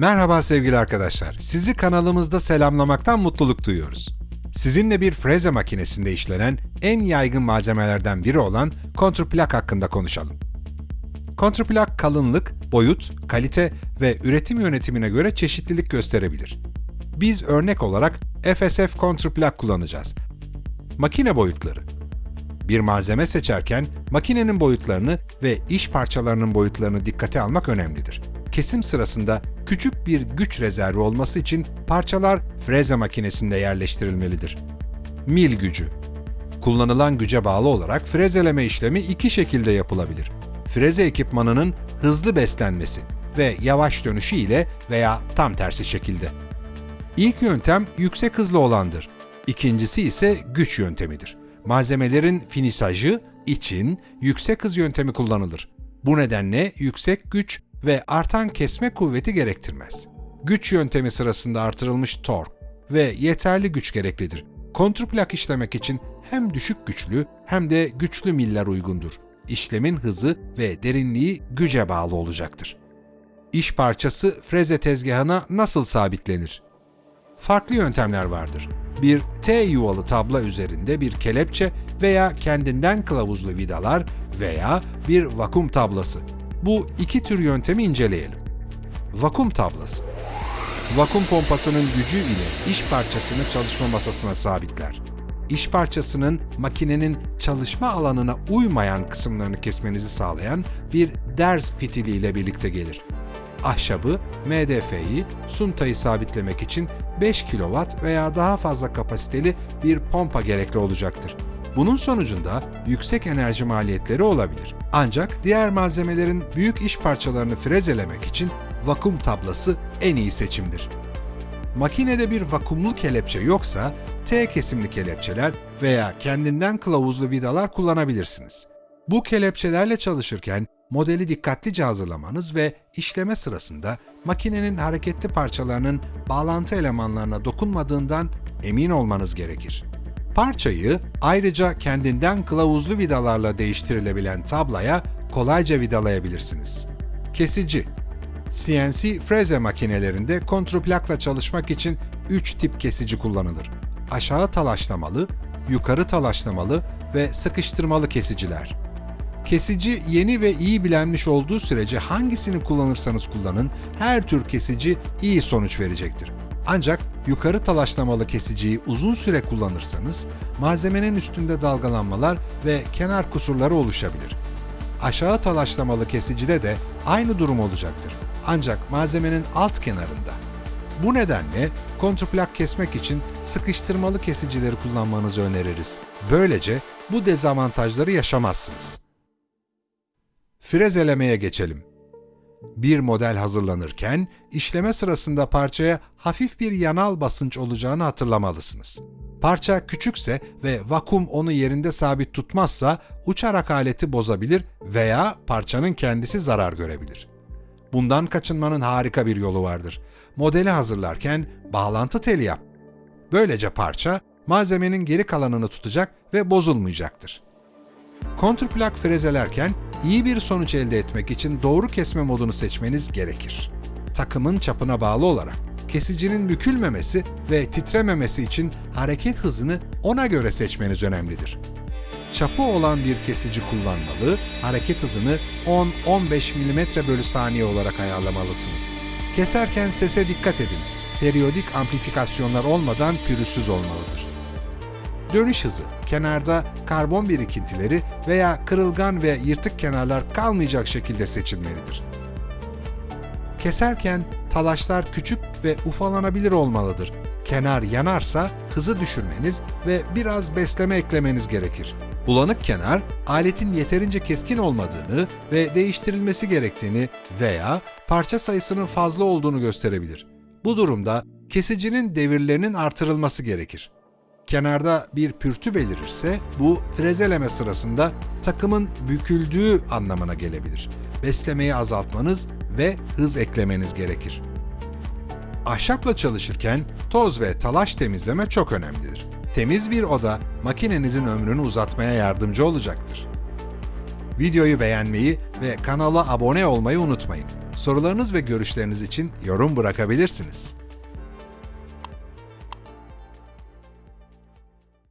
Merhaba sevgili arkadaşlar. Sizi kanalımızda selamlamaktan mutluluk duyuyoruz. Sizinle bir freze makinesinde işlenen en yaygın malzemelerden biri olan kontrplak hakkında konuşalım. Kontrplak kalınlık, boyut, kalite ve üretim yönetimine göre çeşitlilik gösterebilir. Biz örnek olarak FSF kontrplak kullanacağız. Makine boyutları bir malzeme seçerken makinenin boyutlarını ve iş parçalarının boyutlarını dikkate almak önemlidir. Kesim sırasında küçük bir güç rezervi olması için parçalar freze makinesinde yerleştirilmelidir. Mil gücü Kullanılan güce bağlı olarak frezeleme işlemi iki şekilde yapılabilir. Freze ekipmanının hızlı beslenmesi ve yavaş dönüşü ile veya tam tersi şekilde. İlk yöntem yüksek hızlı olandır. İkincisi ise güç yöntemidir. Malzemelerin finisajı için yüksek hız yöntemi kullanılır. Bu nedenle yüksek güç ve artan kesme kuvveti gerektirmez. Güç yöntemi sırasında artırılmış tork ve yeterli güç gereklidir. Kontrplak işlemek için hem düşük güçlü hem de güçlü miller uygundur. İşlemin hızı ve derinliği güce bağlı olacaktır. İş parçası freze tezgahına nasıl sabitlenir? Farklı yöntemler vardır. Bir T yuvalı tabla üzerinde bir kelepçe veya kendinden kılavuzlu vidalar veya bir vakum tablası. Bu iki tür yöntemi inceleyelim. Vakum tablası. Vakum pompasının gücü ile iş parçasını çalışma masasına sabitler. İş parçasının makinenin çalışma alanına uymayan kısımlarını kesmenizi sağlayan bir ders fitili ile birlikte gelir. Ahşabı, MDF'yi, suntayı sabitlemek için 5 kW veya daha fazla kapasiteli bir pompa gerekli olacaktır. Bunun sonucunda yüksek enerji maliyetleri olabilir. Ancak diğer malzemelerin büyük iş parçalarını frezelemek için vakum tablası en iyi seçimdir. Makinede bir vakumlu kelepçe yoksa T kesimli kelepçeler veya kendinden kılavuzlu vidalar kullanabilirsiniz. Bu kelepçelerle çalışırken modeli dikkatlice hazırlamanız ve işleme sırasında makinenin hareketli parçalarının bağlantı elemanlarına dokunmadığından emin olmanız gerekir. Parçayı ayrıca kendinden kılavuzlu vidalarla değiştirilebilen tablaya kolayca vidalayabilirsiniz. Kesici CNC freze makinelerinde kontrplakla çalışmak için 3 tip kesici kullanılır. Aşağı talaşlamalı, yukarı talaşlamalı ve sıkıştırmalı kesiciler. Kesici yeni ve iyi bilenmiş olduğu sürece hangisini kullanırsanız kullanın her tür kesici iyi sonuç verecektir. Ancak yukarı talaşlamalı kesiciyi uzun süre kullanırsanız malzemenin üstünde dalgalanmalar ve kenar kusurları oluşabilir. Aşağı talaşlamalı kesicide de aynı durum olacaktır. Ancak malzemenin alt kenarında. Bu nedenle kontrplak kesmek için sıkıştırmalı kesicileri kullanmanızı öneririz. Böylece bu dezavantajları yaşamazsınız. Frezelemeye geçelim. Bir model hazırlanırken işleme sırasında parçaya hafif bir yanal basınç olacağını hatırlamalısınız. Parça küçükse ve vakum onu yerinde sabit tutmazsa uçarak aleti bozabilir veya parçanın kendisi zarar görebilir. Bundan kaçınmanın harika bir yolu vardır. Modeli hazırlarken bağlantı teli yap. Böylece parça malzemenin geri kalanını tutacak ve bozulmayacaktır. Kontrplak frezelerken iyi bir sonuç elde etmek için doğru kesme modunu seçmeniz gerekir. Takımın çapına bağlı olarak kesicinin bükülmemesi ve titrememesi için hareket hızını ona göre seçmeniz önemlidir. Çapı olan bir kesici kullanmalı, hareket hızını 10-15 mm bölü saniye olarak ayarlamalısınız. Keserken sese dikkat edin. Periyodik amplifikasyonlar olmadan pürüzsüz olmalıdır. Dönüş hızı, kenarda karbon birikintileri veya kırılgan ve yırtık kenarlar kalmayacak şekilde seçilmelidir. Keserken talaşlar küçük ve ufalanabilir olmalıdır. Kenar yanarsa hızı düşürmeniz ve biraz besleme eklemeniz gerekir. Bulanık kenar, aletin yeterince keskin olmadığını ve değiştirilmesi gerektiğini veya parça sayısının fazla olduğunu gösterebilir. Bu durumda kesicinin devirlerinin artırılması gerekir. Kenarda bir pürtü belirirse bu frezeleme sırasında takımın büküldüğü anlamına gelebilir. Beslemeyi azaltmanız ve hız eklemeniz gerekir. Ahşapla çalışırken toz ve talaş temizleme çok önemlidir. Temiz bir oda makinenizin ömrünü uzatmaya yardımcı olacaktır. Videoyu beğenmeyi ve kanala abone olmayı unutmayın. Sorularınız ve görüşleriniz için yorum bırakabilirsiniz.